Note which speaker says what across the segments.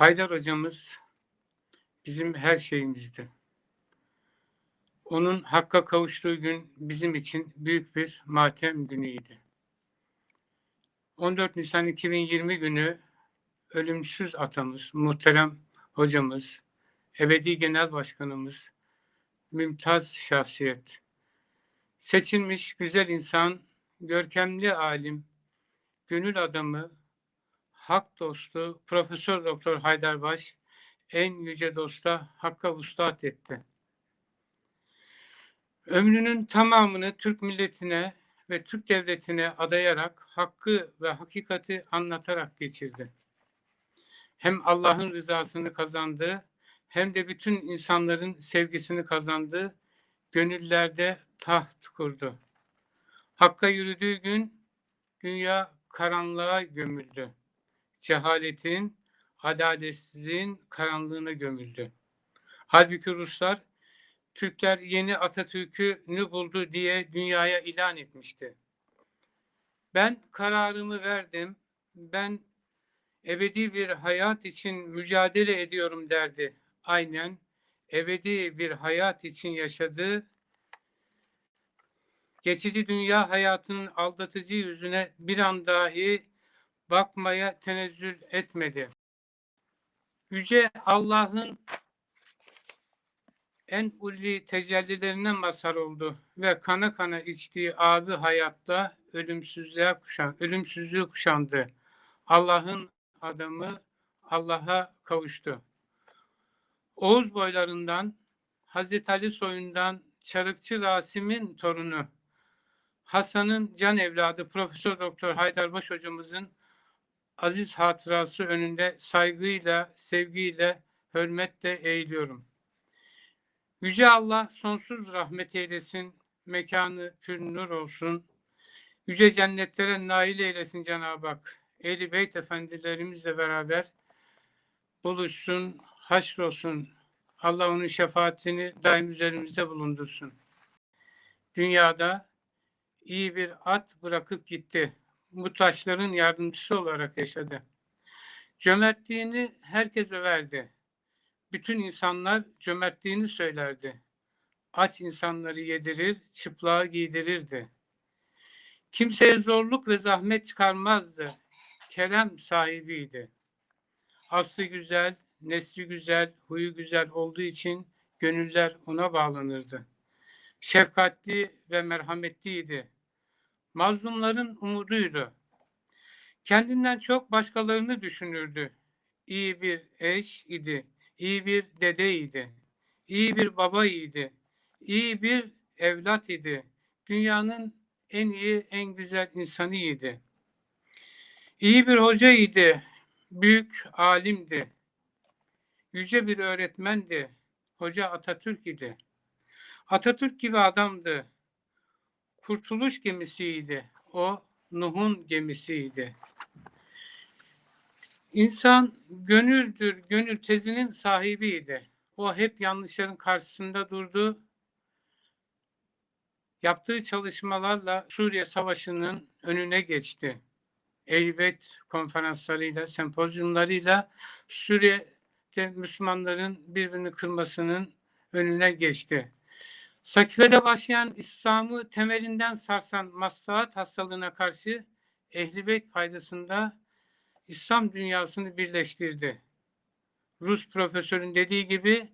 Speaker 1: Haydar hocamız bizim her şeyimizdi. Onun hakka kavuştuğu gün bizim için büyük bir matem günüydü. 14 Nisan 2020 günü ölümsüz atamız, muhterem hocamız, ebedi genel başkanımız, mümtaz şahsiyet, seçilmiş güzel insan, görkemli alim, gönül adamı, hak dostu Profesör Doktor Haydarbaş en yüce dosta Hakk'a vuslat etti. Ömrünün tamamını Türk milletine ve Türk devletine adayarak hakkı ve hakikati anlatarak geçirdi. Hem Allah'ın rızasını kazandı hem de bütün insanların sevgisini kazandı. Gönüllerde taht kurdu. Hakka yürüdüğü gün dünya karanlığa gömüldü cehaletin, adaletsizliğin karanlığına gömüldü. Halbuki Ruslar Türkler yeni Atatürk'ü buldu diye dünyaya ilan etmişti. Ben kararımı verdim. Ben ebedi bir hayat için mücadele ediyorum derdi. Aynen ebedi bir hayat için yaşadı. Geçici dünya hayatının aldatıcı yüzüne bir an dahi bakmaya tenezzül etmedi. Yüce Allah'ın en ulvi tecellilerinden mazhar oldu ve kana kana içtiği abi hayatta ölümsüzlüğe kuşan, ölümsüzlüğü kuşandı. Allah'ın adamı Allah'a kavuştu. Oğuz boylarından Hazreti Ali soyundan Çarıkçı Rasim'in torunu Hasan'ın can evladı Profesör Doktor Haydarbaş hocamızın aziz hatırası önünde saygıyla, sevgiyle, hürmetle eğiliyorum. Yüce Allah sonsuz rahmet eylesin, mekanı pür nur olsun. Yüce cennetlere nail eylesin Cenab-ı Hak. Ehli Beyt efendilerimizle beraber buluşsun, haşrolsun. Allah onun şefaatini daim üzerimizde bulundursun. Dünyada iyi bir at bırakıp gitti muhtaçların yardımcısı olarak yaşadı. Cömertliğini herkes överdi. Bütün insanlar cömertliğini söylerdi. Aç insanları yedirir, çıplağı giydirirdi. Kimseye zorluk ve zahmet çıkarmazdı. Kerem sahibiydi. Aslı güzel, nesli güzel, huyu güzel olduğu için gönüller ona bağlanırdı. Şefkatli ve merhametliydi mazlumların umuduydu. Kendinden çok başkalarını düşünürdü. İyi bir eş idi, iyi bir dede idi, iyi bir baba idi, iyi bir evlat idi. Dünyanın en iyi, en güzel insanı idi. İyi bir hoca idi, büyük alimdi, yüce bir öğretmendi, hoca Atatürk idi. Atatürk gibi adamdı, kurtuluş gemisiydi. O Nuh'un gemisiydi. İnsan gönüldür, gönül tezinin sahibiydi. O hep yanlışların karşısında durdu. Yaptığı çalışmalarla Suriye Savaşı'nın önüne geçti. Elbet konferanslarıyla, sempozyumlarıyla Suriye'de Müslümanların birbirini kırmasının önüne geçti. Sakife'de başlayan İslam'ı temelinden sarsan maslahat hastalığına karşı Ehl-i faydasında İslam dünyasını birleştirdi. Rus profesörün dediği gibi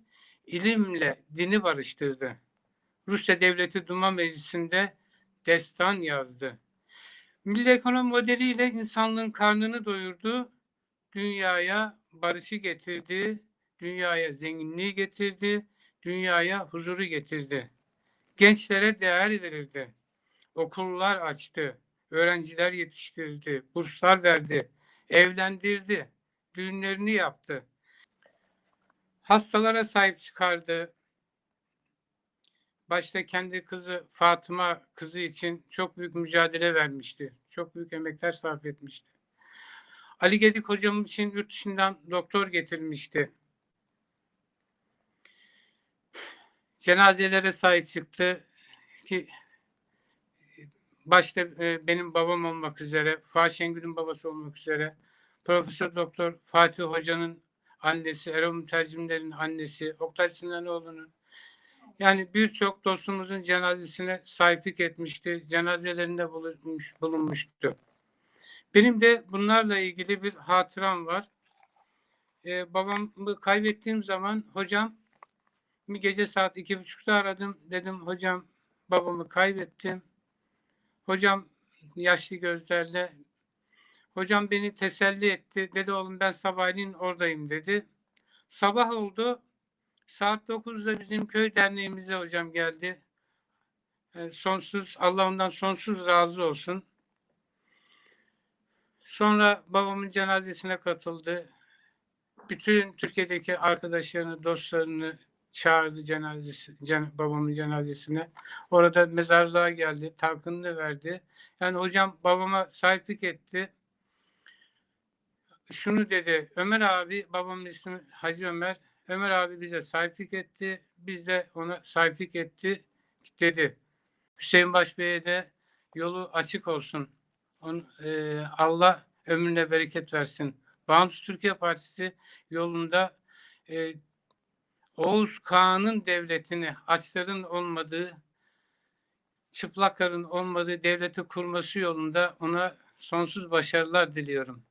Speaker 1: ilimle dini barıştırdı. Rusya Devleti Duma Meclisi'nde destan yazdı. Milli ekonomi modeliyle insanlığın karnını doyurdu, dünyaya barışı getirdi, dünyaya zenginliği getirdi, dünyaya huzuru getirdi gençlere değer verirdi. Okullar açtı, öğrenciler yetiştirdi, burslar verdi, evlendirdi, düğünlerini yaptı. Hastalara sahip çıkardı. Başta kendi kızı Fatıma kızı için çok büyük mücadele vermişti. Çok büyük emekler sarf etmişti. Ali Gedik hocam için yurt dışından doktor getirmişti. Cenazelere sahip çıktı ki başta e, benim babam olmak üzere, Fuat Şengül'ün babası olmak üzere, Profesör Doktor Fatih Hoca'nın annesi, Erol Mütercimler'in annesi, Oktay Sinanoğlu'nun yani birçok dostumuzun cenazesine sahiplik etmişti. Cenazelerinde bulunmuş, bulunmuştu. Benim de bunlarla ilgili bir hatıram var. Ee, babamı kaybettiğim zaman hocam bir gece saat iki buçukta aradım. Dedim hocam babamı kaybettim. Hocam yaşlı gözlerle hocam beni teselli etti. Dedi oğlum ben sabahleyin oradayım dedi. Sabah oldu. Saat 9'da bizim köy derneğimize hocam geldi. E, sonsuz, Allah ondan sonsuz razı olsun. Sonra babamın cenazesine katıldı. Bütün Türkiye'deki arkadaşlarını, dostlarını çağırdı cenazesi, cen, babamın cenazesine. Orada mezarlığa geldi, talkınını verdi. Yani hocam babama sahiplik etti. Şunu dedi, Ömer abi, babamın ismi Hacı Ömer, Ömer abi bize sahiplik etti. Biz de ona sahiplik etti dedi. Hüseyin Başbey'e de yolu açık olsun. On, e, Allah ömrüne bereket versin. Bağımsız Türkiye Partisi yolunda e, Oğuz Kağan'ın devletini açların olmadığı, çıplakların olmadığı devleti kurması yolunda ona sonsuz başarılar diliyorum.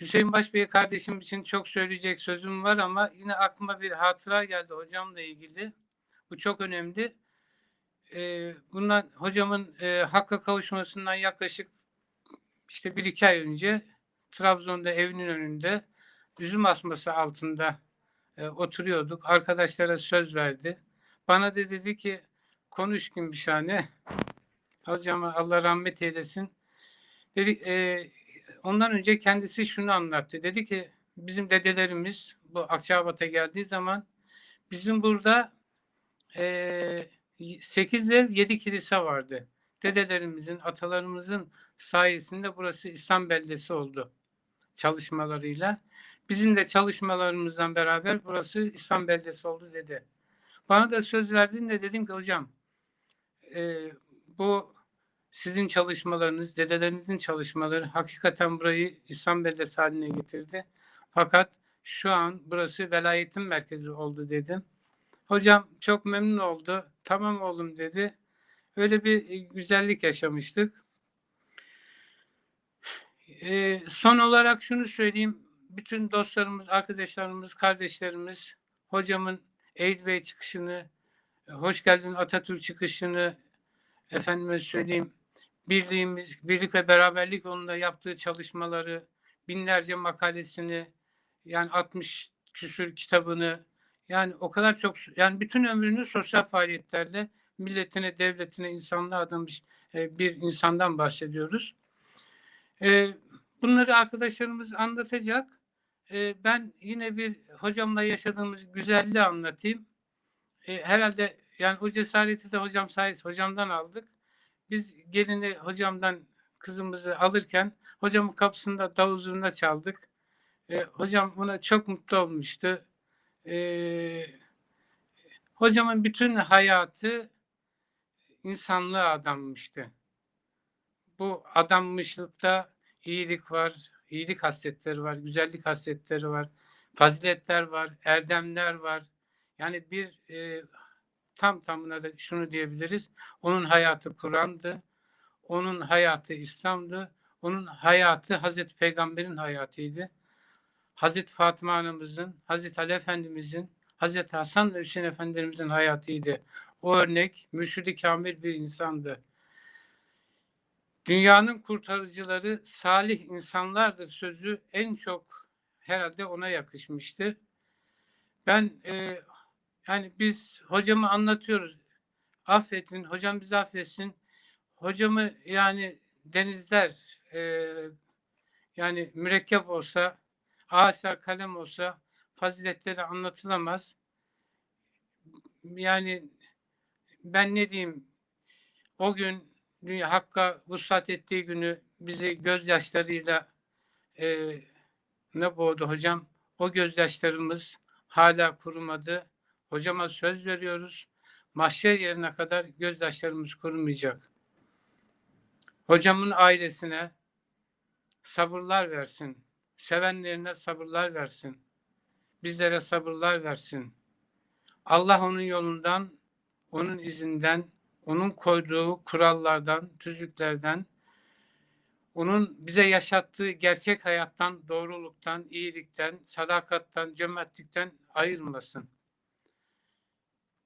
Speaker 1: Hüseyin Başbey kardeşim için çok söyleyecek sözüm var ama yine aklıma bir hatıra geldi hocamla ilgili. Bu çok önemli. Ee, bundan hocamın e, hakka kavuşmasından yaklaşık işte bir iki ay önce Trabzon'da evinin önünde üzüm asması altında e, oturuyorduk. Arkadaşlara söz verdi. Bana da dedi ki konuş Gümüşhane. Hocama Allah rahmet eylesin. Dedi, e, ondan önce kendisi şunu anlattı. Dedi ki bizim dedelerimiz bu Akçabat'a geldiği zaman bizim burada e, 8 ev 7 kilise vardı. Dedelerimizin, atalarımızın sayesinde burası İslam beldesi oldu çalışmalarıyla. Bizim de çalışmalarımızdan beraber burası İslam beldesi oldu dedi. Bana da söz verdiğinde dedim ki hocam e, bu sizin çalışmalarınız, dedelerinizin çalışmaları hakikaten burayı İslam beldesi haline getirdi. Fakat şu an burası velayetin merkezi oldu dedim. Hocam çok memnun oldu. Tamam oğlum dedi. Öyle bir güzellik yaşamıştık. Ee, son olarak şunu söyleyeyim. Bütün dostlarımız, arkadaşlarımız, kardeşlerimiz hocamın Eylül Bey çıkışını, hoş geldin Atatürk çıkışını, efendime söyleyeyim, birliğimiz, birlik ve beraberlik yolunda yaptığı çalışmaları, binlerce makalesini, yani 60 küsür kitabını, yani o kadar çok, yani bütün ömrünü sosyal faaliyetlerle milletine, devletine, insanlığa adamış e, bir insandan bahsediyoruz. E, bunları arkadaşlarımız anlatacak. E, ben yine bir hocamla yaşadığımız güzelliği anlatayım. Herhalde yani o cesareti de hocam sayesinde hocamdan aldık. Biz gelini hocamdan kızımızı alırken hocamın kapısında davul zurna çaldık. E, hocam buna çok mutlu olmuştu. E, hocamın bütün hayatı insanlığa adanmıştı. Bu adanmışlıkta iyilik var, iyilik hasletleri var, güzellik hasletleri var, faziletler var, erdemler var. Yani bir e, tam tamına da şunu diyebiliriz. Onun hayatı Kur'an'dı. Onun hayatı İslam'dı. Onun hayatı Hazreti Peygamber'in hayatıydı. Hazreti Fatıma Anamızın, Hazreti Ali Efendimizin, Hazreti Hasan ve Hüseyin Efendimizin hayatıydı. O örnek mürşidi kamil bir insandı. Dünyanın kurtarıcıları salih insanlardır sözü en çok herhalde ona yakışmıştı. Ben e, yani biz hocamı anlatıyoruz. Affedin, hocam bizi affetsin. Hocamı yani denizler e, yani mürekkep olsa, ağaçlar kalem olsa faziletleri anlatılamaz. Yani ben ne diyeyim o gün dünya Hakk'a vuslat ettiği günü bizi gözyaşlarıyla e, ne boğdu hocam? O gözyaşlarımız hala kurumadı. Hocama söz veriyoruz. Mahşer yerine kadar gözyaşlarımız kurumayacak. Hocamın ailesine sabırlar versin. sevenlerine sabırlar versin. Bizlere sabırlar versin. Allah onun yolundan, onun izinden, onun koyduğu kurallardan, tüzüklerden, onun bize yaşattığı gerçek hayattan, doğruluktan, iyilikten, sadakattan, cömertlikten ayırmasın.